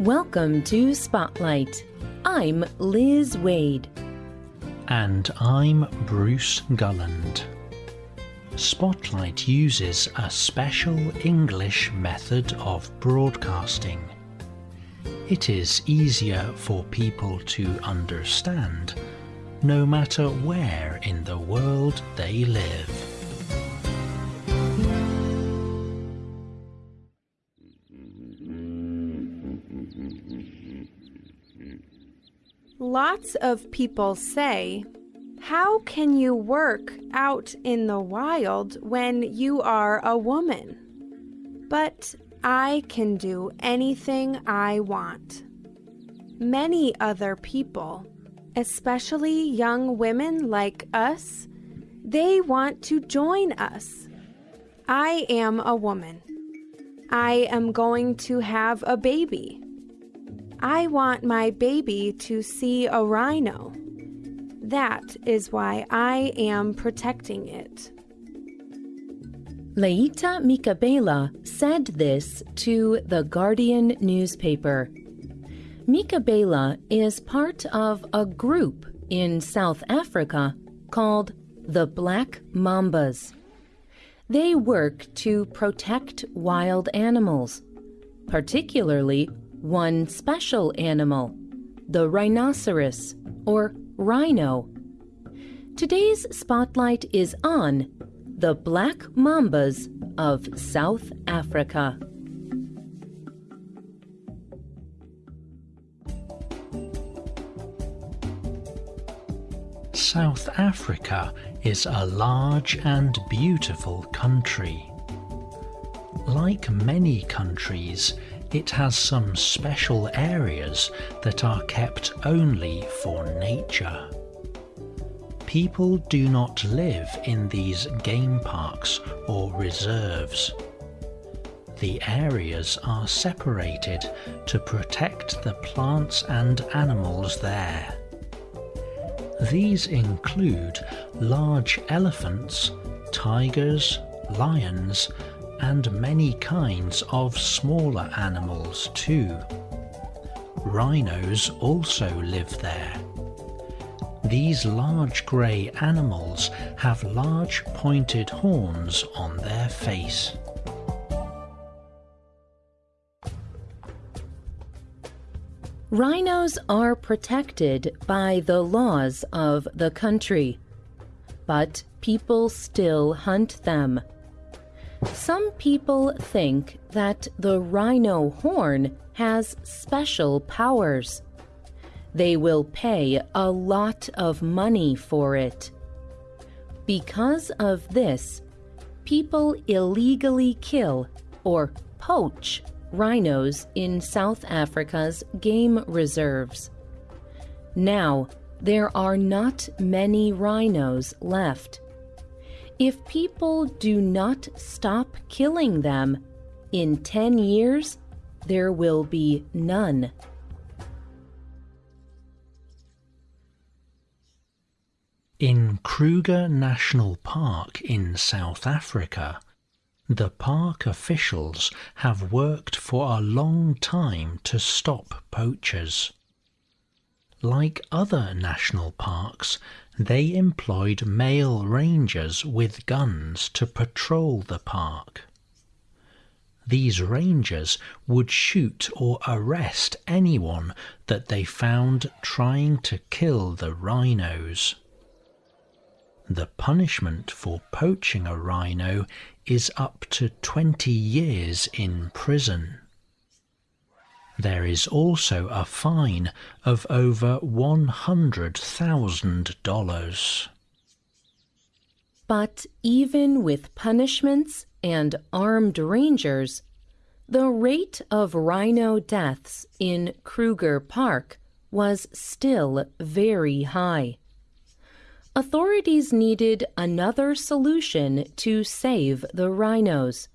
Welcome to Spotlight. I'm Liz Waid. And I'm Bruce Gulland. Spotlight uses a special English method of broadcasting. It is easier for people to understand no matter where in the world they live. Lots of people say, How can you work out in the wild when you are a woman? But I can do anything I want. Many other people, especially young women like us, they want to join us. I am a woman. I am going to have a baby. I want my baby to see a rhino. That is why I am protecting it. Leita Mikabela said this to the Guardian newspaper. Mikabela is part of a group in South Africa called the Black Mambas. They work to protect wild animals, particularly one special animal, the rhinoceros or rhino. Today's spotlight is on the black mambas of South Africa. South Africa is a large and beautiful country. Like many countries, it has some special areas that are kept only for nature. People do not live in these game parks or reserves. The areas are separated to protect the plants and animals there. These include large elephants, tigers, lions and many kinds of smaller animals too. Rhinos also live there. These large grey animals have large pointed horns on their face. Rhinos are protected by the laws of the country, but people still hunt them. Some people think that the rhino horn has special powers. They will pay a lot of money for it. Because of this, people illegally kill or poach rhinos in South Africa's game reserves. Now, there are not many rhinos left. If people do not stop killing them, in 10 years, there will be none. In Kruger National Park in South Africa, the park officials have worked for a long time to stop poachers. Like other national parks, they employed male rangers with guns to patrol the park. These rangers would shoot or arrest anyone that they found trying to kill the rhinos. The punishment for poaching a rhino is up to 20 years in prison. There is also a fine of over $100,000. But even with punishments and armed rangers, the rate of rhino deaths in Kruger Park was still very high. Authorities needed another solution to save the rhinos.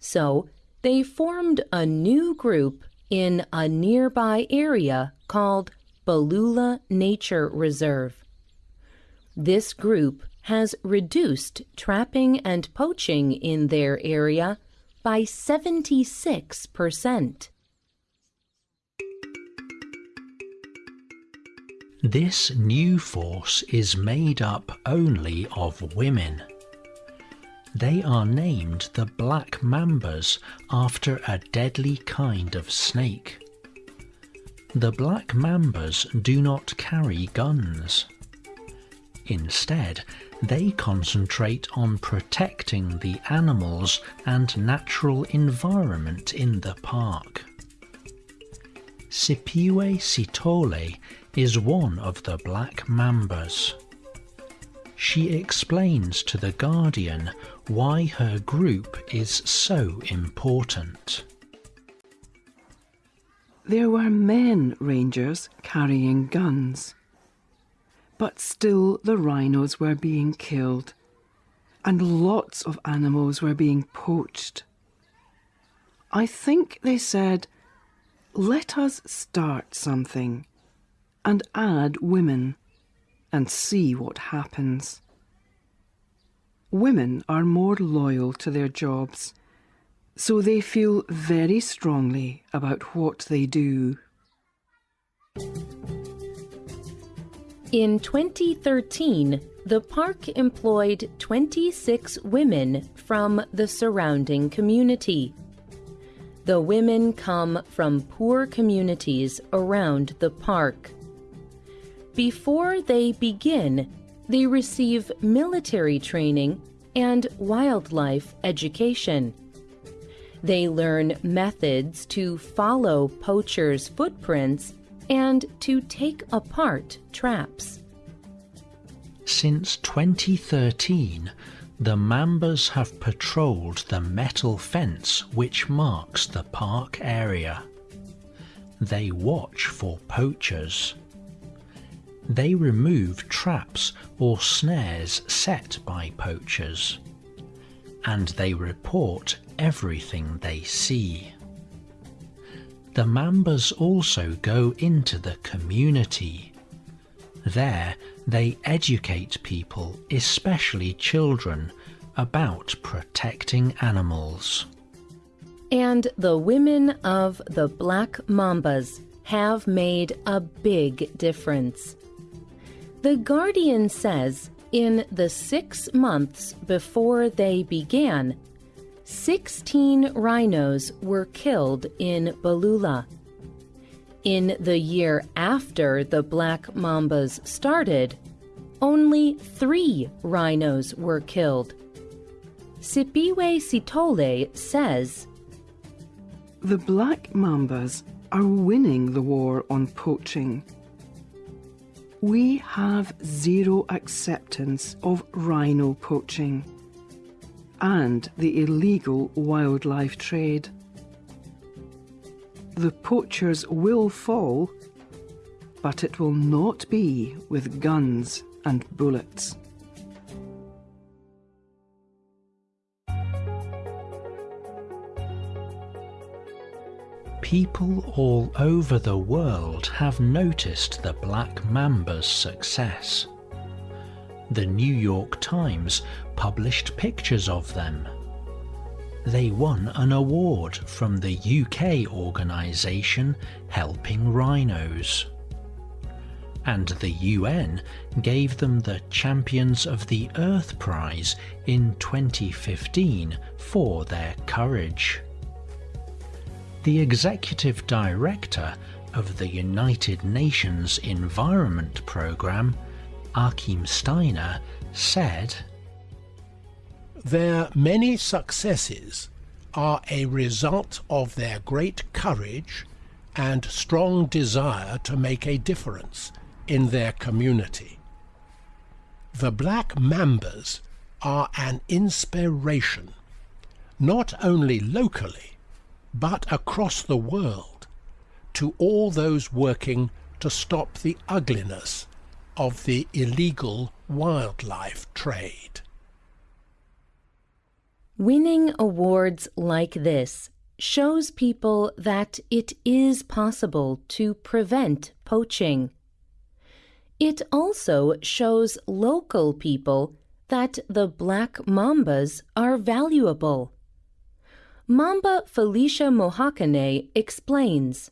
So they formed a new group in a nearby area called Balule Nature Reserve. This group has reduced trapping and poaching in their area by 76%. This new force is made up only of women. They are named the Black Mambas after a deadly kind of snake. The Black Mambas do not carry guns. Instead, they concentrate on protecting the animals and natural environment in the park. Siphiwe Sithole is one of the black mambas. She explains to The Guardian why her group is so important. There were men rangers carrying guns. But still the rhinos were being killed, and lots of animals were being poached. I think they said, let us start something and add women and see what happens. Women are more loyal to their jobs, so they feel very strongly about what they do. In 2013, the park employed 26 women from the surrounding community. The women come from poor communities around the park. Before they begin, they receive military training and wildlife education. They learn methods to follow poachers' footprints and to take apart traps. Since 2013, the Mambas have patrolled the metal fence which marks the park area. They watch for poachers. They remove traps or snares set by poachers. And they report everything they see. The Mambas also go into the community. There they educate people, especially children, about protecting animals. And the women of the Black Mambas have made a big difference. The Guardian says in the six months before they began, 16 rhinos were killed in Balule. In the year after the Black Mambas started, only three rhinos were killed. Siphiwe Sithole says, The Black Mambas are winning the war on poaching. We have zero acceptance of rhino poaching and the illegal wildlife trade. The poachers will fall, but it will not be with guns and bullets. People all over the world have noticed the Black Mamba's success. The New York Times published pictures of them. They won an award from the UK organisation Helping Rhinos. And the UN gave them the Champions of the Earth Prize in 2015 for their courage. The Executive Director of the United Nations Environment Programme Achim Steiner, said, Their many successes are a result of their great courage and strong desire to make a difference in their community. The Black Mambas are an inspiration, not only locally, but across the world, to all those working to stop the ugliness of the illegal wildlife trade. Winning awards like this shows people that it is possible to prevent poaching. It also shows local people that the black mambas are valuable. Mamba Felicia Mohakane explains.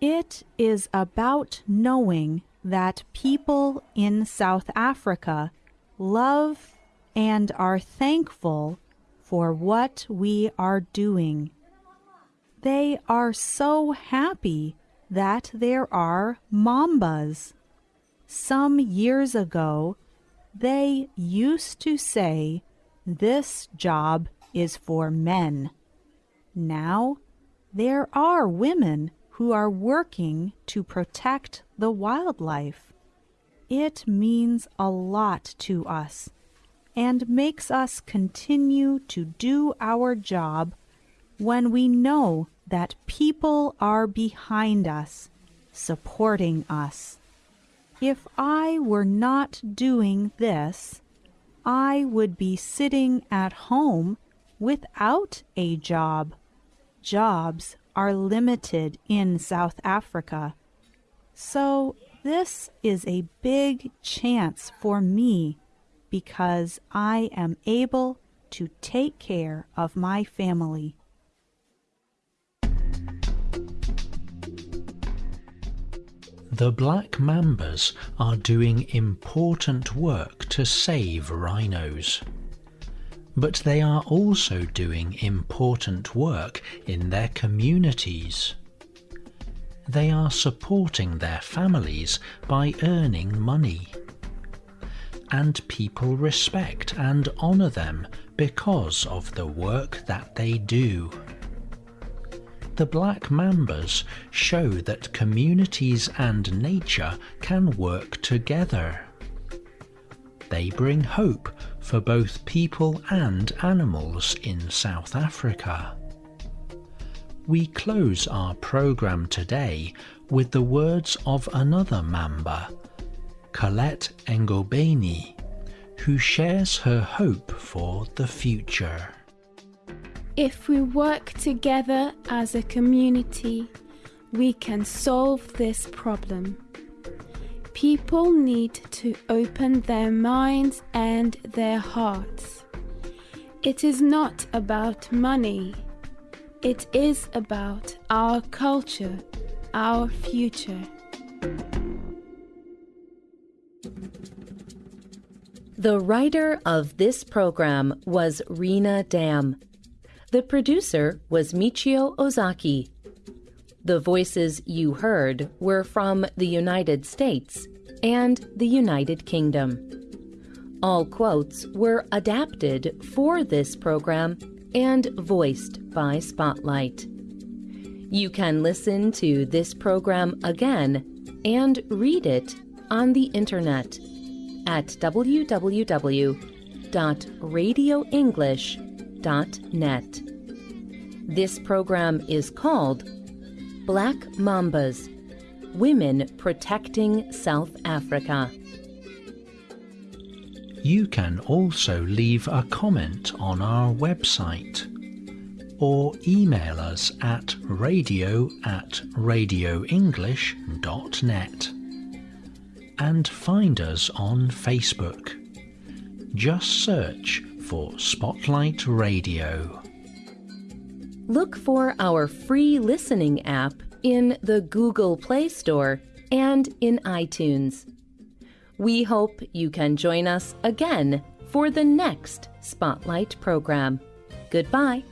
It is about knowing that people in South Africa love and are thankful for what we are doing. They are so happy that there are mambas. Some years ago, they used to say, This job is for men. Now, there are women who are working to protect the wildlife. It means a lot to us and makes us continue to do our job when we know that people are behind us, supporting us. If I were not doing this, I would be sitting at home without a job. Jobs are limited in South Africa. So this is a big chance for me because I am able to take care of my family. The black mambas are doing important work to save rhinos. But they are also doing important work in their communities. They are supporting their families by earning money. And people respect and honour them because of the work that they do the black mambas show that communities and nature can work together. They bring hope for both people and animals in South Africa. We close our program today with the words of another mamba, Colette Engobeni, who shares her hope for the future. If we work together as a community, we can solve this problem. People need to open their minds and their hearts. It is not about money. It is about our culture, our future. The writer of this program was Rena Dam. The producer was Michio Ozaki. The voices you heard were from the United States and the United Kingdom. All quotes were adapted for this program and voiced by Spotlight. You can listen to this program again and read it on the internet at www.radioenglish.net. This program is called Black Mambas Women Protecting South Africa. You can also leave a comment on our website or email us at radio at radioenglish.net and find us on Facebook. Just search for Spotlight Radio. Look for our free listening app in the Google Play Store and in iTunes. We hope you can join us again for the next Spotlight program. Goodbye.